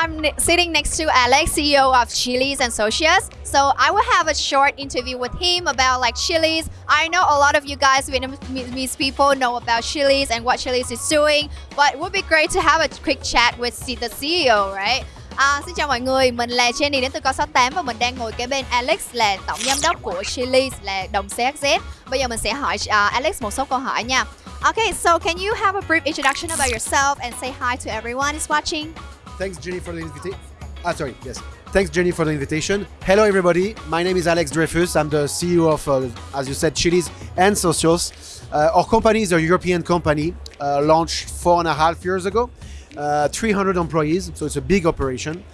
I'm sitting next to Alex, CEO of Chili's and Socius. So I will have a short interview with him about like Chili's. I know a lot of you guys Vietnamese people know about Chili's and what Chili's is doing, but it would be great to have a quick chat with the CEO, right? À, xin chào mọi người, mình là Jenny đến từ Co68 và mình đang ngồi kế bên Alex là tổng giám đốc của Chili's là đồng CXZ. Bây giờ mình sẽ hỏi uh, Alex một số câu hỏi nha. Okay, so can you have a brief introduction about yourself and say hi to everyone who's watching? Thanks, Jenny, for the invitation. Ah, sorry, yes. Thanks, Jenny, for the invitation. Hello, everybody. My name is Alex Dreyfus. I'm the CEO of, uh, as you said, Chiliz and Socios. Uh, our company is a European company, uh, launched four and a half years ago. Uh, 300 employees, so it's a big operation.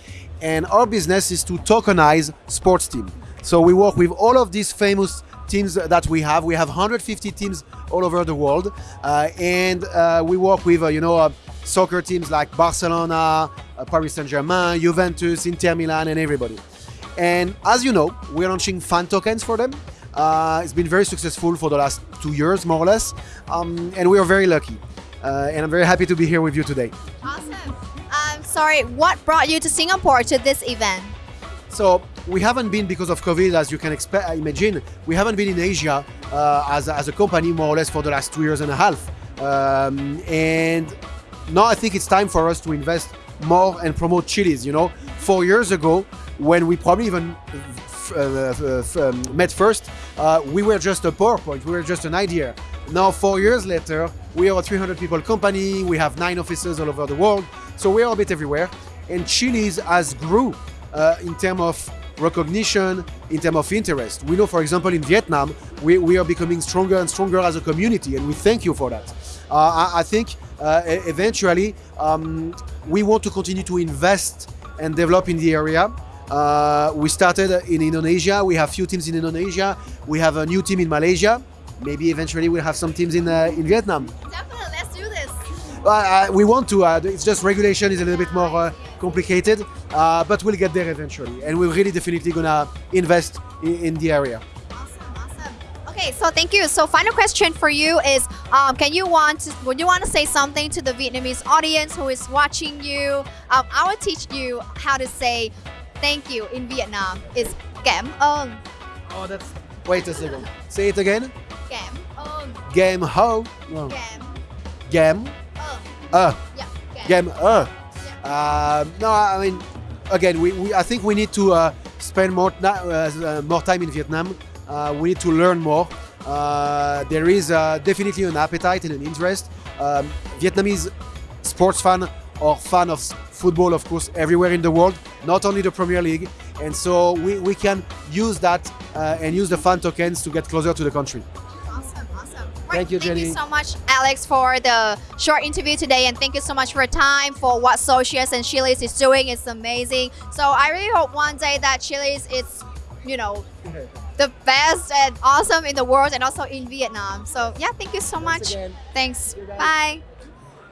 And our business is to tokenize sports team. So we work with all of these famous teams that we have. We have 150 teams all over the world, uh, and uh, we work with uh, you know uh, soccer teams like Barcelona, uh, Paris Saint-Germain, Juventus, Inter Milan, and everybody. And as you know, we're launching fan tokens for them. Uh, it's been very successful for the last two years, more or less, um, and we are very lucky. and I'm very happy to be here with you today. Awesome. Um, sorry, what brought you to Singapore to this event? So we haven't been because of COVID, as you can expect, imagine. We haven't been in Asia uh, as, as a company more or less for the last two years and a half. Um, and now I think it's time for us to invest more and promote Chiliz. You know, four years ago, when we probably even uh, uh, um, met first, uh, we were just a PowerPoint, we were just an idea. Now, four years later, we are a 300 people company, we have nine offices all over the world, so we are a bit everywhere. And Chiliz has grew uh, in terms of recognition, in terms of interest. We know, for example, in Vietnam, we, we are becoming stronger and stronger as a community, and we thank you for that. Uh, I, I, think eventually um, we want to continue to invest and develop in the area. Uh, we started in Indonesia. We have few teams in Indonesia. We have a new team in Malaysia. Maybe eventually we'll have some teams in uh, in Vietnam. Definitely, let's do this. Uh, we want to. it's just regulation is a little bit more complicated, uh, but we'll get there eventually. And we're really definitely gonna invest in, in the area. Okay, so thank you. So final question for you is, um, can you want to, would you want to say something to the Vietnamese audience who is watching you? Um, I will teach you how to say thank you in Vietnam. Is cảm ơn. Oh, that's. Wait a second. Say it again. Cảm ơn. Game ho. No. Game. Game. Uh. Yeah. Game. Uh. Uh, no, I mean, again, we, we I think we need to uh, spend more uh, uh, more time in Vietnam. Uh, we need to learn more. Uh, there is definitely an appetite and an interest. Um, Vietnamese sports fan or fan of football, of course, everywhere in the world, not only the Premier League. And so we, we can use that and use the fan tokens to get closer to the country. Thank you, Jenny. Thank you so much, Alex, for the short interview today, and thank you so much for your time for what Socios and Chiliz is doing. It's amazing. So I really hope one day that Chiliz is, you know, the best and awesome in the world and also in Vietnam. So yeah, thank you so Thanks much. Again. Thanks. Bye.